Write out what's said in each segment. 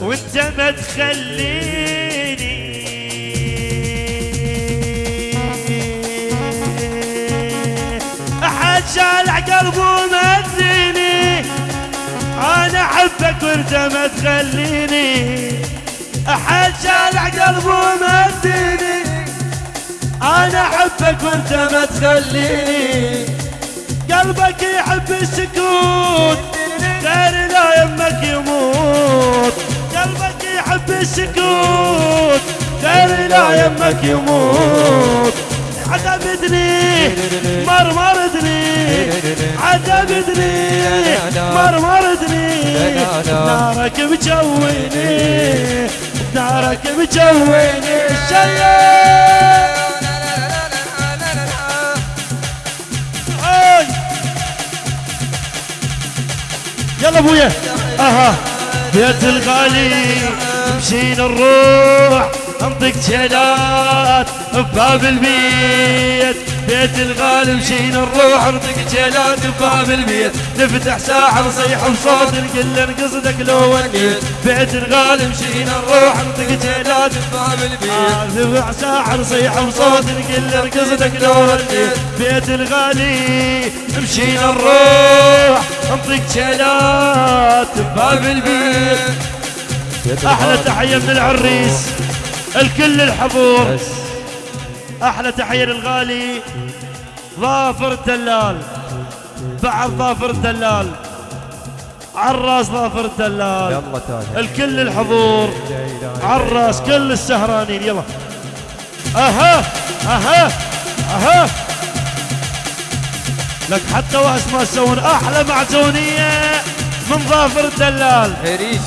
وانت ما تخليني. أحد شالع قلبه ومديني أنا أحبك وانت ما تخليني. أحد شالع قلبه ومديني أنا أحبك وانت ما تخليني. قلبك يحب السكوت. غير لا يمك يموت. قلبك يحب السكوت. غير لا يمك يموت. عذبتني مرمرتني عذبتني مرمرتني نارك مجويني نارك مجويني الشيء يلا ابويا. أها. بيت الغالي مشينا نروح انطق جلات بباب البيت. بيت الغالي مشينا نروح انطق جلات بباب البيت. نفتح ساحه نصيح بصوت نقول نقصدك لو ونيت بيت الغالي مشينا نروح انطق جلات بباب البيت. نفتح ساحه نصيح بصوت نقول نقصدك لو ونيت بيت الغالي مشينا نروح انطق جلات بباب البيت. أحلى تحية من العريس الكل الحضور. أحلى تحية للغالي ظافر الدلال. بعد ظافر الدلال. عراس ظافر الدلال. يلا الكل الحضور. عراس كل السهرانين. يلا. أها أها أها. لك حتى واس ما تسوون أحلى معزونية من ظافر الدلال.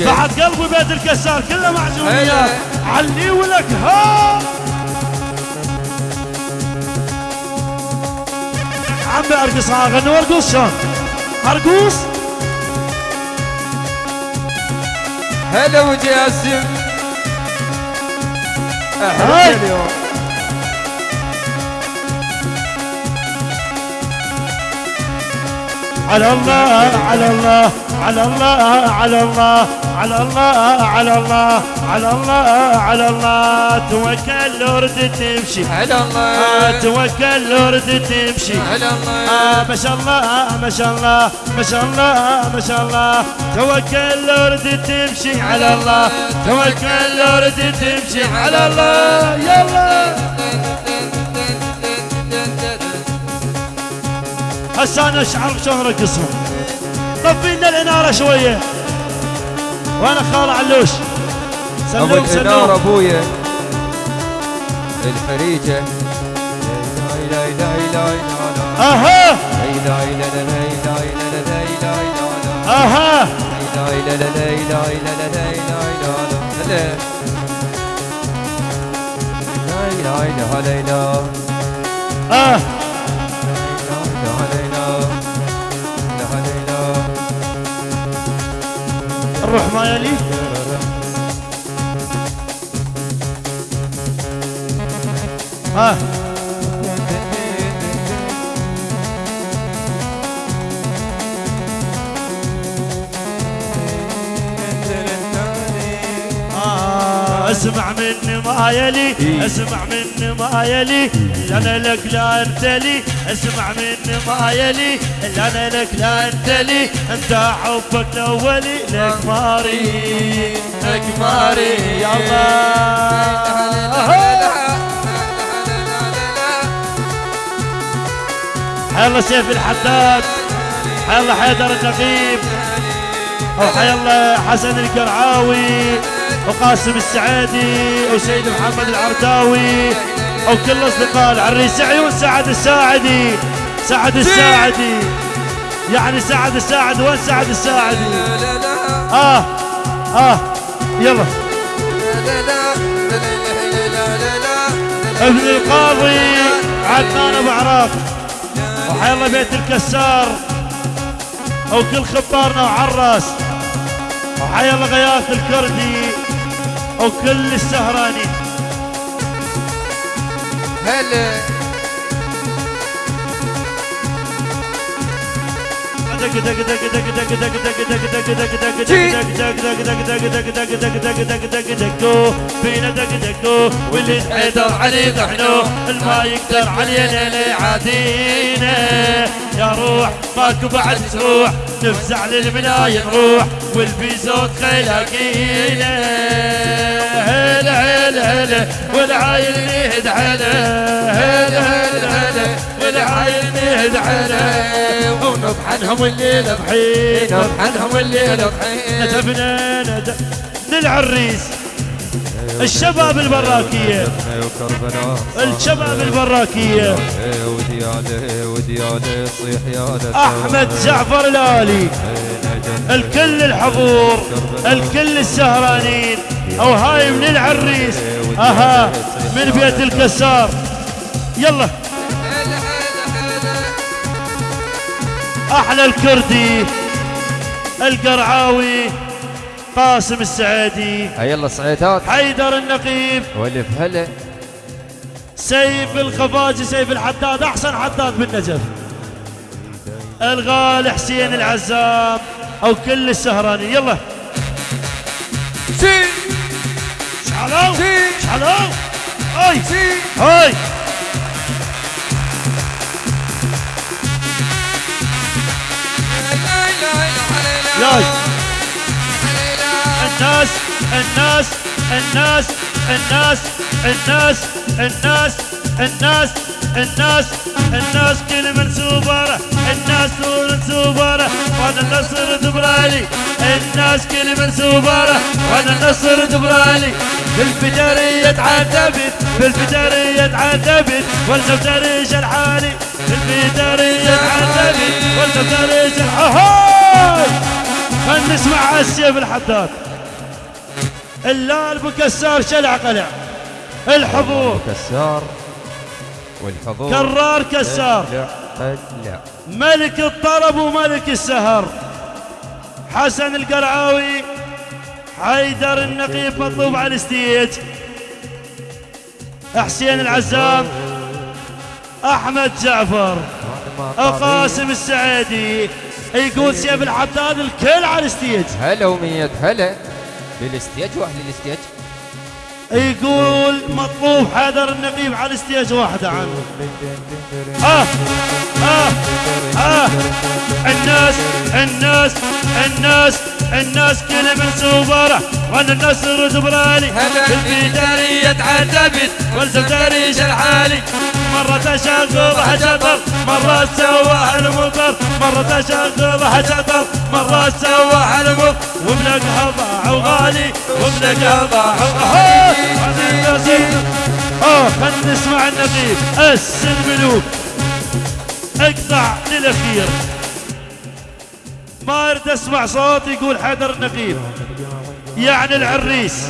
بعد قلبي بيت الكسار كله معزوميات هلا. علي ولك ها. عمي أرقص ها غنوا ارقص شلون؟ أرقص. هلا ابو جاسم هاي. أحلى اليوم. على الله على الله على الله على الله على الله على الله على الله على الله. توكل ورد تمشي. على آه، الله توكل ورد تمشي. على آه الله ما شاء الله ما شاء الله ما شاء الله ما شاء الله. توكل ورد تمشي. على الله. توكل ورد تمشي. على الله. يلا. هسه أنا اشعر بشلون ارقصهم طفي لنا الاناره شوية وأنا خال علوش سلوك سلوك الاناره ابويا الحريجه لا لا لا لا أها أها لا لا لا لا لا الروح ما يلي ها. آه، اسمع مني ما يلي اسمع مني ما يلي لا أنا لك لا انت لي. اسمع مني ما يلي لا أنا لك لا انت لي. انت حبك الاولي لك ماري لك ماري يلا حي الله سيف الحداد حي الله حيدر النقيب وحي الله حسن القرعاوي. وقاسم السعيدي وسيد محمد العرداوي وكل أصدقاء العريس. عيون سعد الساعدي. سعد الساعدي. يعني سعد الساعد وين سعد الساعدي؟ آه آه يلا. ابن القاضي عدنان أبو عراق. وحي الله بيت الكسار. وكل خبارنا وعراس وحي الله غياث الكردي. وكل السهراني هلا فينا دق دقو واللي حيدر علي ضحنو الما يقدر علينا لا يعادينا يا روح ماكو بعد تروح نفزع للمناية نروح والبيزوت خيلاقينا هلا هلا والعايل نهد هلا هلا هلا هلا والعايل نهد هلا ونطحنهم الليل بحين نطحنهم الليل بحين ندفنا ندف للعريس. الشباب البراكية. الشباب البراكية. ودياله ودياله صيح يا أحمد جعفر الآلي. الكل الحضور الكل السهرانين. أو هاي من العريس. أها من بيت الكسار. يلا. أحلى الكردي القرعاوي قاسم السعيدي هيا يلا صعيدات حيدر النقيب. والف هلا. سيف الخفاجي سيف الحداد أحسن حداد بالنجف. الغالي حسين العزام. أو كل السهراني. يلا. سي شعلو سي. شعلو هاي. سي هاي. ياي. الناس الناس الناس الناس الناس الناس الناس. الناس الناس كل من سوبره الناس نور سوبره وأنا النصر دبرالي. الناس كل من سوبره وأنا النصر دبرالي. بالفجرية تعذبت بالفجرية تعذبت والزوجري شرحاني بالفجرية تعذبت والزوجري شرحاني خلنا نسمع السيف الحداد. اللال بكسار شلع قلع. الحضور كسار والحضور. كرار كسار. لا ملك الطرب وملك السهر. حسن القرعاوي حيدر النقيب مطلوب على الستيج حسين العزام أحمد جعفر قاسم السعيدي. يقول سيف الحداد الكل على ال stage هلا ومية هلا. لل stage واحد لل stage يقول مطلوب حيدر النقيب على ال stage واحدة عنه آه آه آه. الناس الناس الناس الناس كل من سوبره وأنا النصر دبرالي البدارية تعذبت والزبداري شرحالي مرة تشغل شطر مرة سواها المطر. مرة تشغل شطر مرة سواها المطر. وبلقها ضاع وغالي وبلقها ضاع وغالي أه خلنا نسمع النقيب اس الملوك اقطع للأخير. ما أريد أسمع صوت يقول حيدر النقيب يعني العريس.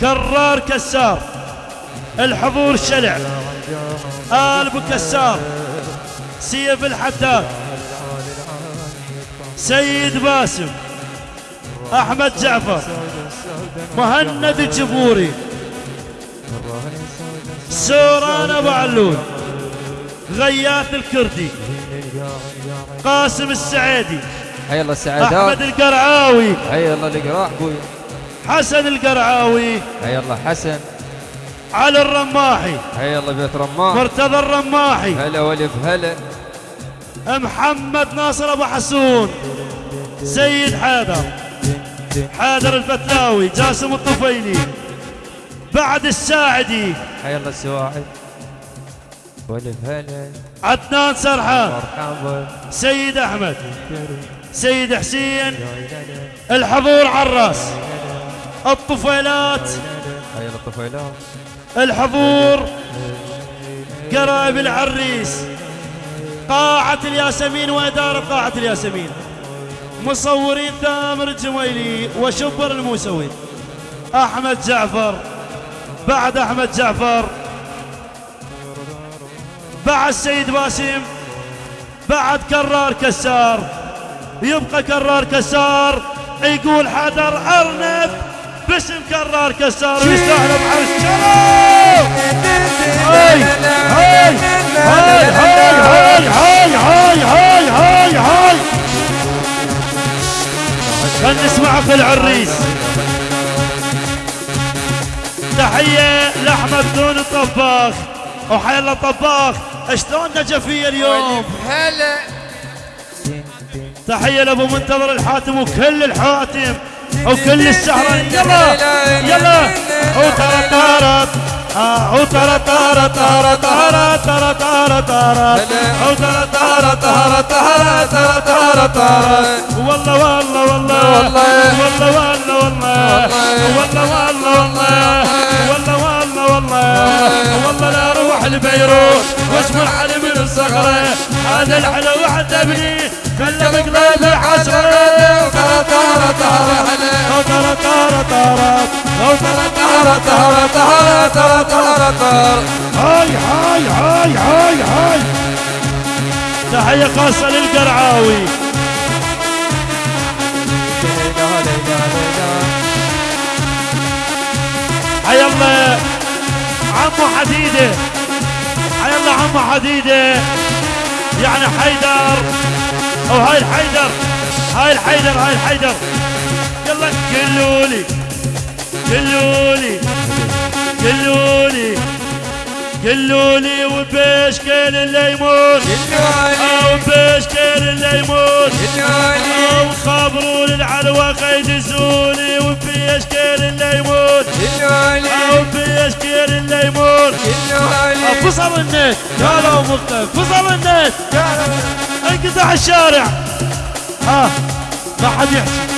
كرار كسار. الحضور شلع. آل ابو كسار سيف الحداد سيد باسم أحمد جعفر مهند الجبوري سوران أبو علول غياث الكردي قاسم السعيدي هيا يلا السعادات أحمد القرعاوي هيا يلا القراح بوي حسن القرعاوي هيا يلا حسن. علي الرماحي. هيا يلا بيت رمان مرتضى الرماحي. هلا والف هلا. محمد ناصر ابو حسون. سيد حيدر حيدر الفتلاوي جاسم الطفيلي. بعد الساعدي. هيا يلا السواعد. والف هلا. عدنان سرحان. مرحبا سيد احمد. سيد حسين. الحضور عراس الطفيلات. هيا يلا الطفيلات. الحضور قرايب العريس قاعة الياسمين وإدارة قاعة الياسمين مصورين تامر الجميلي وشبر الموسوي أحمد جعفر بعد أحمد جعفر بعد سيد باسم بعد كرار كسار يبقى كرار كسار يقول حدر أرنب. باسم كرار كسار ويستاهل بعرس شلو هاي هاي هاي هاي هاي هاي هاي هاي هاي هاي. نسمع اخو العريس. تحية لأحمد دون الطباخ. وحي الله طباخ شلون نجفية اليوم؟ هلا تحية لأبو منتظر الحاتم وكل الحاتم وكل السهرة يلا يلا. وترى طارت آه، وترى طارة طارة طارة طارة طارة طارة وترى طارة طارة طارة طارة طارة طارة والله والله والله والله. والله والله والله. والله والله والله. والله والله والله. والله لا أروح لبيروت واسمع علي من الصخرة. هذا الحلو عذبني خلى بقلبي حسرة هاي هاي هاي هاي هاي تحية خاصة للقرعاوي حي الله عمو حديدة حي الله عمو حديدة يعني حيدر أو هاي الحيدر هاي الحيدر هاي الحيدر. يلا قلولي قلولي قلولي وبيش كان اللي يموت. أو بيش كان اللي يموت. أو خبروا للعلوة قيد زولي آه، وبيش كان اللي يموت. أو آه، كان اللي يموت. آه، فصل الناس. قالوا مختلف فصل النت انقطع الشارع. ها ما حد يحكي.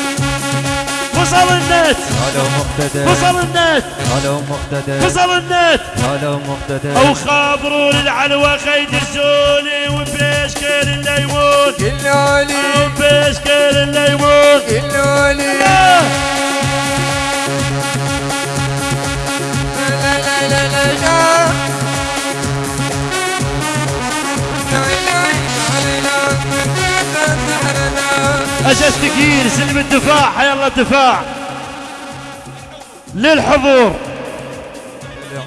فصل النت. هلا مقتدر. فصل النت. هلا مقتدر. فصل النت. هلا مقتدر. أو خبروا للعلوة قيد الزولي الليمون. كلولي أو في اشكال الليمون. أجل ثقيل سلم الدفاع حي الله الدفاع. للحضور.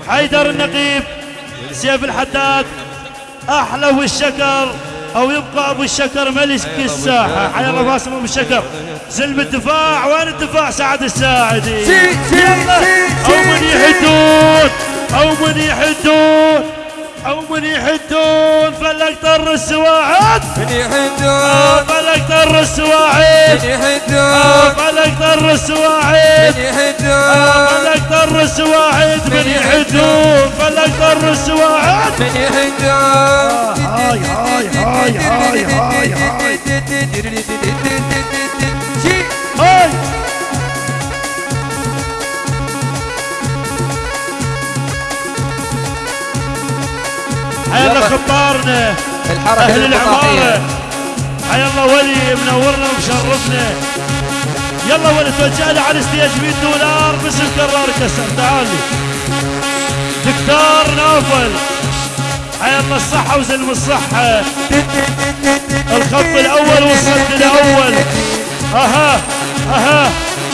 حيدر النقيب سيف الحداد. أحلى والشكر أو يبقى أبو الشكر ملك الساحة. حي الله باسم أبو الشكر. سلم الدفاع وين الدفاع؟ سعد الساعدي. يلا. أو من يحدون أو من يحدون. أو من يحدون فلك طر السواعد من آه، يحدون. فلك طر السواعد من آه، يحدون. فلك طر السواعد من آه، يحدون. فلك طر السواعد من يحدون. فلك طر السواعد من يحدون. هاي هاي هاي هاي هاي هاي شي هاي. حيا الله خطارنا أهل العمارة. حيا الله ولي منورنا ومشرفنا. يلا ولي توجه لي على ال stage 100 دولار باسم كرار كسر تعال. لي دكتور نوفل. حيا الله الصحة وزلم الصحة الخط الأول والصد الأول. أها أها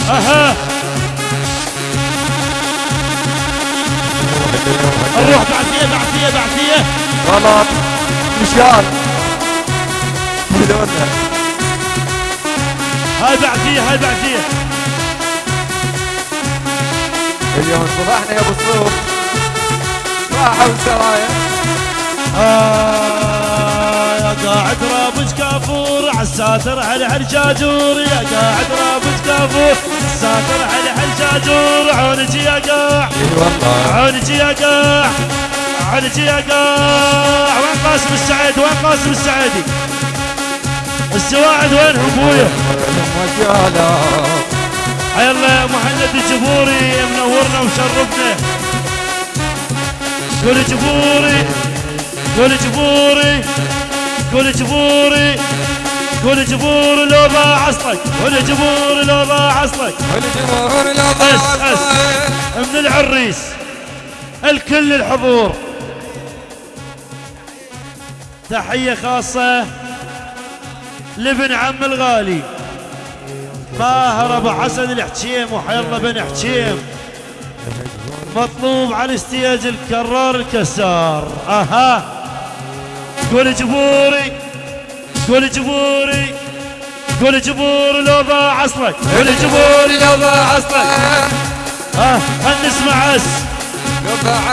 أها. الروح بعثية بعثية بعثية. غلط. مشيان هاي بعثية هاي بعثية. اليوم صباحنا يا أبو صروف راحوا سرايا آه. كافور عالساتر على حجاجور يا قاعد رابج كافور ساتر على حجاجور عونك يا قاع عونك يا قاع عونك يا قاع وين قاسم السعيد؟ وين قاسم السعيدي السواعد وينهم أبويا؟ حي الله يا مهند الجبوري منورنا ومشرفنا قول جبوري قول جبوري قول جبوري قول جبوري لو ضاع اصلك قول جبوري لو ضاع اصلك والجمهور لا أس. أس من العريس الكل الحضور. تحية خاصة لابن عم الغالي ماهر أبو حسن الحكيم وحي الله بن حكيم. مطلوب على الستيج الكرار الكسار. أها. قول جبوري قول جبوري كل جبور لو ضاع عصرك. كل جبور لو ضاع عصرك. ها خل نسمع اس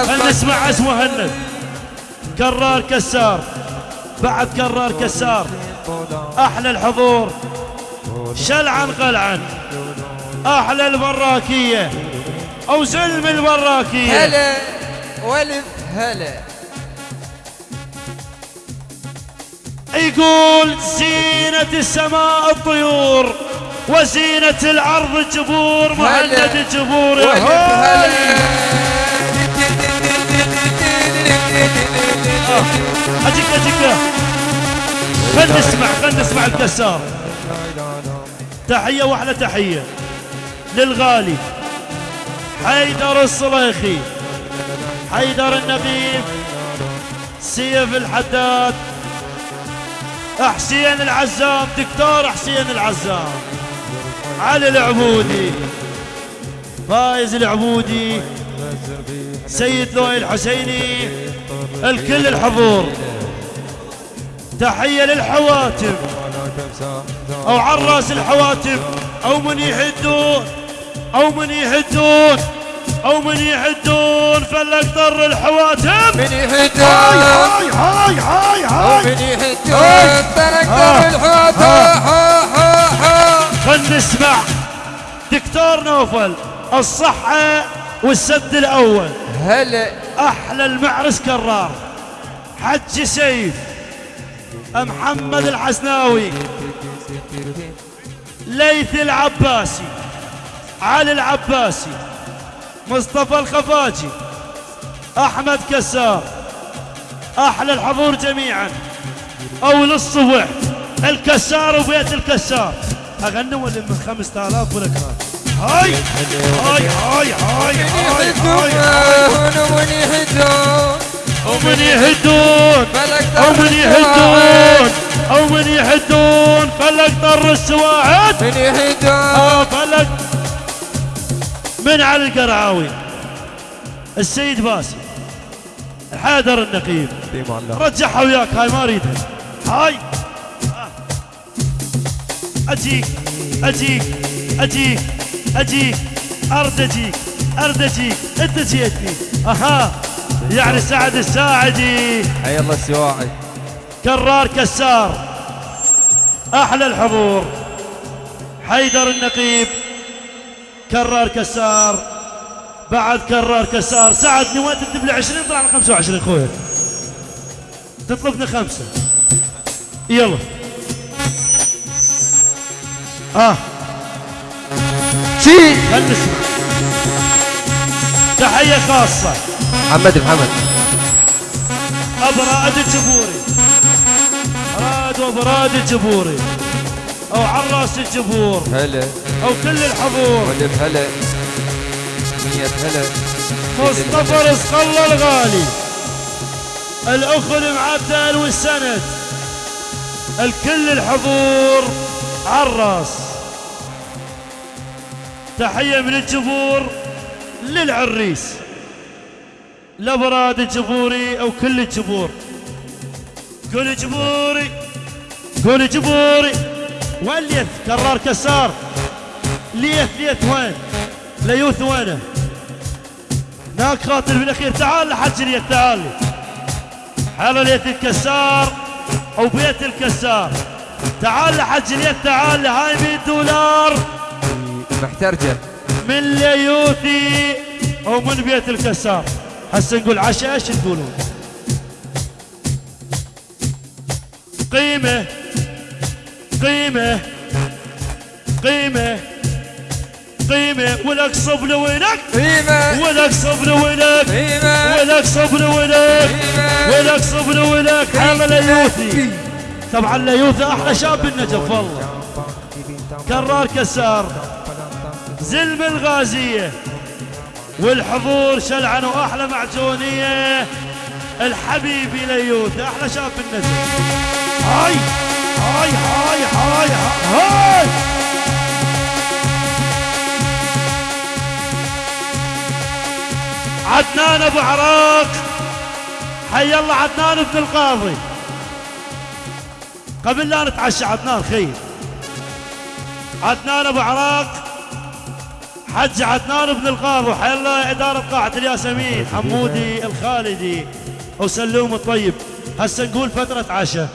خل نسمع اس مهند؟ كرار كسار بعد كرار كسار. أحلى الحضور شلعن قلعن. أحلى البراكية أو زلم البراكية. هلا والف هلا. يقول زينة السماء الطيور وزينة الأرض الجبور مهند الجبور يا. هلا. أجيك أجيك. خل نسمع خل نسمع الكسار تحية وأحلى تحية للغالي حيدر الصليخي حيدر النقيب سيف الحداد. حسين العزام دكتور حسين العزام. علي العبودي فايز العبودي سيد لؤي الحسيني الكل الحضور. تحية للحواتم. أو عراس الحواتم. أو من يحدون. أو من يحدون. أو من يحدون. فلك ضر الحواتم. من هاي يهدون هاي هاي هاي. دكتور نوفل الصحة والسد الأول. هلا. أحلى المعرس كرار. حج سيف. محمد الحسناوي. ليث العباسي. علي العباسي. مصطفى الخفاجي. أحمد كسار. أحلى الحضور جميعا. أول الصبح. الكسار وبيت الكسار. أغنوا اللي من خمسة آلاف ولك هاي هاي هاي هاي هاي هاي هاي. من يهدون ومن يهدون أو من يهدون أو من يهدون فلك ضر السواعد من يهدون فلك من علي القرعاوي السيد باسم حيدر النقيب رجعها وياك هاي ما أريدها. هاي. آه. أجيك أجيك أجيك. اجيك ارد اجيك ارد اجيك أنت جيتني. أها يعني سعد الساعدي. حي الله السواعي. كرار كسار أحلى الحضور. حيدر النقيب كرار كسار. بعد كرار كسار. سعدني وين تكتب لي 20 طلعنا 25 خويا. تطلبنا خمسة. يلا. آه. تحية خاصة. محمد محمد. ابو رائد الجبوري. راد وابو رائد الجبوري. أو عراس الجبور. هلا. أو كل الحضور. والف هلا مية هلا مصطفى رزق الله الغالي. الأخ المعدل والسند. الكل الحضور عراس. تحية من الجبور للعريس. لبراد الجبوري أو كل الجبور قول جبوري قول جبوري وين كرار كسار. ليث ليث وين؟ ليوث وينه؟ هناك خاطر بالاخير تعال لحج ليث تعال. حال ليث الكسار أو بيت الكسار. تعال لحج ليث تعال. هاي 100 دولار. محترجة. من ليوثي أو من بيت الكسار. هسه نقول عشاء إيش تقولون؟ قيمة. قيمة. قيمة. قيمة. ولك صبر ولك قيمة. ولك صبر ولك قيمة. ولك صبر ولك ولك صبر ولك حال ليوثي. طبعا ليوثي أحلى شاب بالنجف والله. كرار كسار. زلم الغازية والحضور شلعن وأحلى معجونية الحبيبي ليوثي أحلى شاب بالنجف هاي هاي هاي هاي هاي. عدنان أبو عراق. حي الله عدنان ابن القاضي. قبل لا نتعشى عدنان خير. عدنان أبو عراق. حج عدنان بن القاضي وحيا الله إدارة قاعة الياسمين حمودي الخالدي. وسلوم الطيب. هسه نقول فترة عشاء.